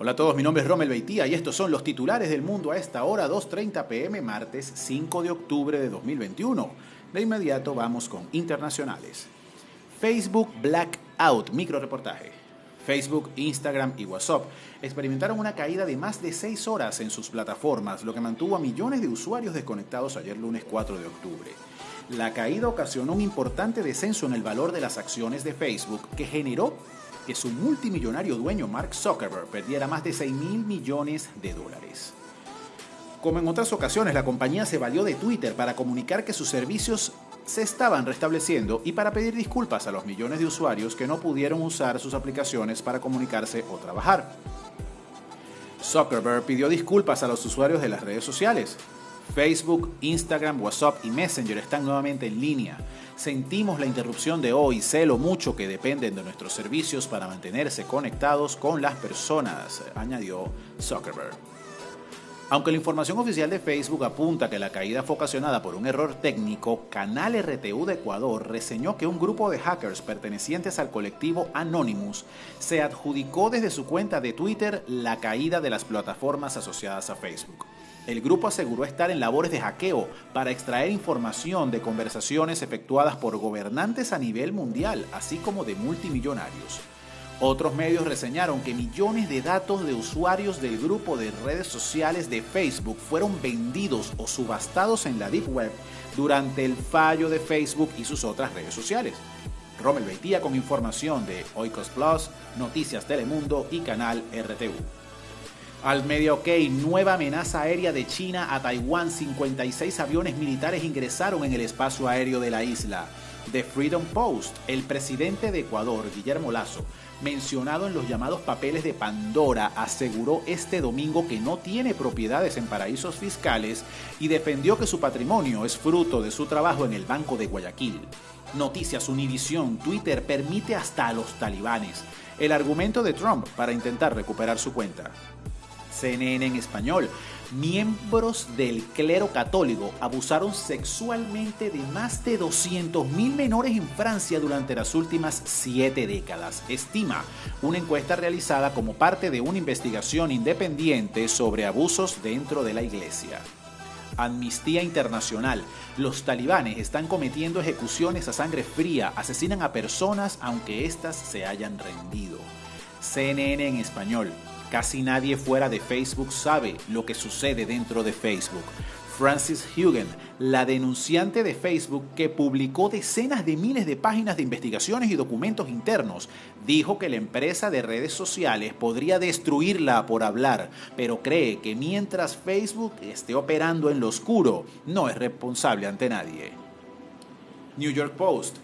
Hola a todos, mi nombre es Rommel Beitía y estos son los titulares del mundo a esta hora 2.30 pm martes 5 de octubre de 2021. De inmediato vamos con internacionales. Facebook Blackout, micro reportaje. Facebook, Instagram y WhatsApp experimentaron una caída de más de 6 horas en sus plataformas, lo que mantuvo a millones de usuarios desconectados ayer lunes 4 de octubre. La caída ocasionó un importante descenso en el valor de las acciones de Facebook, que generó que su multimillonario dueño Mark Zuckerberg perdiera más de 6 mil millones de dólares. Como en otras ocasiones, la compañía se valió de Twitter para comunicar que sus servicios se estaban restableciendo y para pedir disculpas a los millones de usuarios que no pudieron usar sus aplicaciones para comunicarse o trabajar. Zuckerberg pidió disculpas a los usuarios de las redes sociales, Facebook, Instagram, WhatsApp y Messenger están nuevamente en línea. Sentimos la interrupción de hoy, sé lo mucho que dependen de nuestros servicios para mantenerse conectados con las personas, añadió Zuckerberg. Aunque la información oficial de Facebook apunta que la caída fue ocasionada por un error técnico, Canal RTU de Ecuador reseñó que un grupo de hackers pertenecientes al colectivo Anonymous se adjudicó desde su cuenta de Twitter la caída de las plataformas asociadas a Facebook. El grupo aseguró estar en labores de hackeo para extraer información de conversaciones efectuadas por gobernantes a nivel mundial, así como de multimillonarios. Otros medios reseñaron que millones de datos de usuarios del grupo de redes sociales de Facebook fueron vendidos o subastados en la Deep Web durante el fallo de Facebook y sus otras redes sociales. Rommel Beitía con información de Oikos Plus, Noticias Telemundo y Canal RTU. Al medio ok, nueva amenaza aérea de China a Taiwán. 56 aviones militares ingresaron en el espacio aéreo de la isla. The Freedom Post, el presidente de Ecuador, Guillermo Lazo, mencionado en los llamados papeles de Pandora, aseguró este domingo que no tiene propiedades en paraísos fiscales y defendió que su patrimonio es fruto de su trabajo en el Banco de Guayaquil. Noticias Univision, Twitter permite hasta a los talibanes. El argumento de Trump para intentar recuperar su cuenta. CNN en español. Miembros del clero católico abusaron sexualmente de más de 200.000 menores en Francia durante las últimas siete décadas, estima una encuesta realizada como parte de una investigación independiente sobre abusos dentro de la iglesia. Amnistía Internacional. Los talibanes están cometiendo ejecuciones a sangre fría, asesinan a personas aunque éstas se hayan rendido. CNN en español. Casi nadie fuera de Facebook sabe lo que sucede dentro de Facebook. Francis Hugen, la denunciante de Facebook que publicó decenas de miles de páginas de investigaciones y documentos internos, dijo que la empresa de redes sociales podría destruirla por hablar, pero cree que mientras Facebook esté operando en lo oscuro, no es responsable ante nadie. New York Post.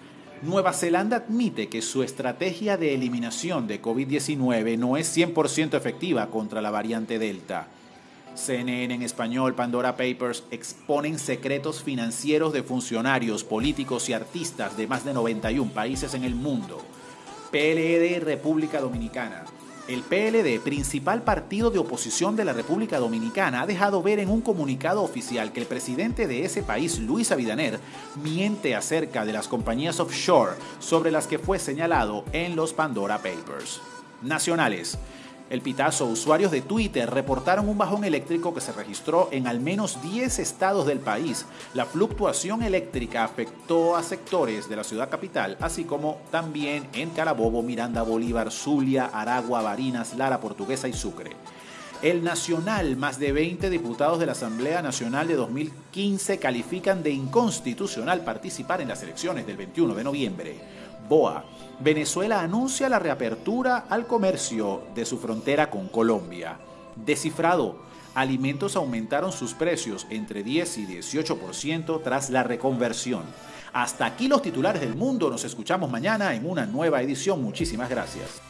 Nueva Zelanda admite que su estrategia de eliminación de COVID-19 no es 100% efectiva contra la variante Delta. CNN en español, Pandora Papers exponen secretos financieros de funcionarios, políticos y artistas de más de 91 países en el mundo. PLD República Dominicana. El PLD, principal partido de oposición de la República Dominicana, ha dejado ver en un comunicado oficial que el presidente de ese país, Luis Abinader, miente acerca de las compañías offshore sobre las que fue señalado en los Pandora Papers. Nacionales. El pitazo, usuarios de Twitter reportaron un bajón eléctrico que se registró en al menos 10 estados del país. La fluctuación eléctrica afectó a sectores de la ciudad capital, así como también en Carabobo, Miranda, Bolívar, Zulia, Aragua, Barinas, Lara, Portuguesa y Sucre. El Nacional, más de 20 diputados de la Asamblea Nacional de 2015 califican de inconstitucional participar en las elecciones del 21 de noviembre. BOA. Venezuela anuncia la reapertura al comercio de su frontera con Colombia. Descifrado. Alimentos aumentaron sus precios entre 10 y 18% tras la reconversión. Hasta aquí los titulares del mundo. Nos escuchamos mañana en una nueva edición. Muchísimas gracias.